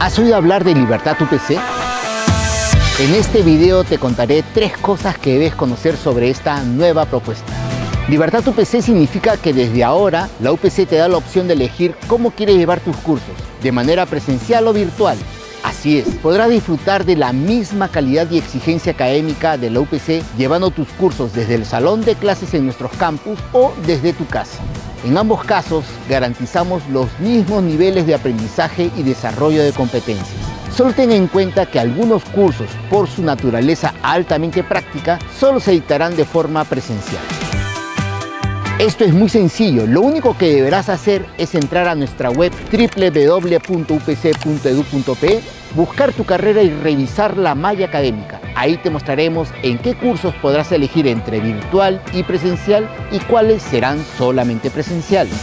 ¿Has oído hablar de Libertad UPC? En este video te contaré tres cosas que debes conocer sobre esta nueva propuesta. Libertad UPC significa que desde ahora la UPC te da la opción de elegir cómo quieres llevar tus cursos, de manera presencial o virtual. Así es, podrás disfrutar de la misma calidad y exigencia académica de la UPC llevando tus cursos desde el salón de clases en nuestros campus o desde tu casa. En ambos casos garantizamos los mismos niveles de aprendizaje y desarrollo de competencias. Solo ten en cuenta que algunos cursos, por su naturaleza altamente práctica, solo se dictarán de forma presencial. Esto es muy sencillo, lo único que deberás hacer es entrar a nuestra web www.upc.edu.pe, buscar tu carrera y revisar la malla académica. Ahí te mostraremos en qué cursos podrás elegir entre virtual y presencial y cuáles serán solamente presenciales.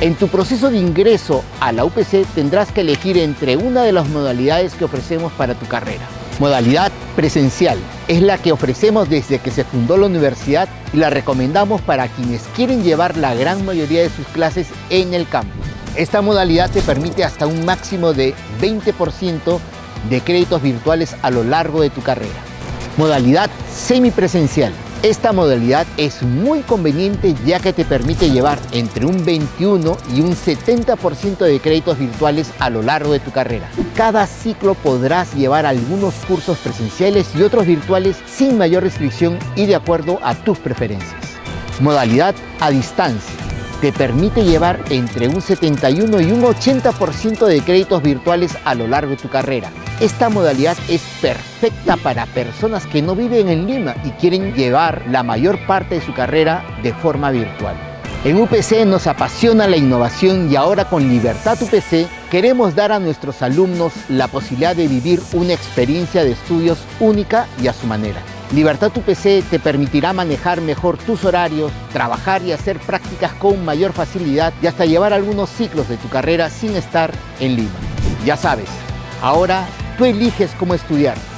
En tu proceso de ingreso a la UPC tendrás que elegir entre una de las modalidades que ofrecemos para tu carrera. Modalidad presencial es la que ofrecemos desde que se fundó la universidad y la recomendamos para quienes quieren llevar la gran mayoría de sus clases en el campus. Esta modalidad te permite hasta un máximo de 20% de créditos virtuales a lo largo de tu carrera. Modalidad semipresencial esta modalidad es muy conveniente ya que te permite llevar entre un 21 y un 70% de créditos virtuales a lo largo de tu carrera. Cada ciclo podrás llevar algunos cursos presenciales y otros virtuales sin mayor restricción y de acuerdo a tus preferencias. Modalidad a distancia te permite llevar entre un 71 y un 80% de créditos virtuales a lo largo de tu carrera. Esta modalidad es perfecta para personas que no viven en Lima y quieren llevar la mayor parte de su carrera de forma virtual. En UPC nos apasiona la innovación y ahora con Libertad UPC queremos dar a nuestros alumnos la posibilidad de vivir una experiencia de estudios única y a su manera. Libertad UPC te permitirá manejar mejor tus horarios, trabajar y hacer prácticas con mayor facilidad y hasta llevar algunos ciclos de tu carrera sin estar en Lima. Ya sabes, ahora Tú eliges cómo estudiar.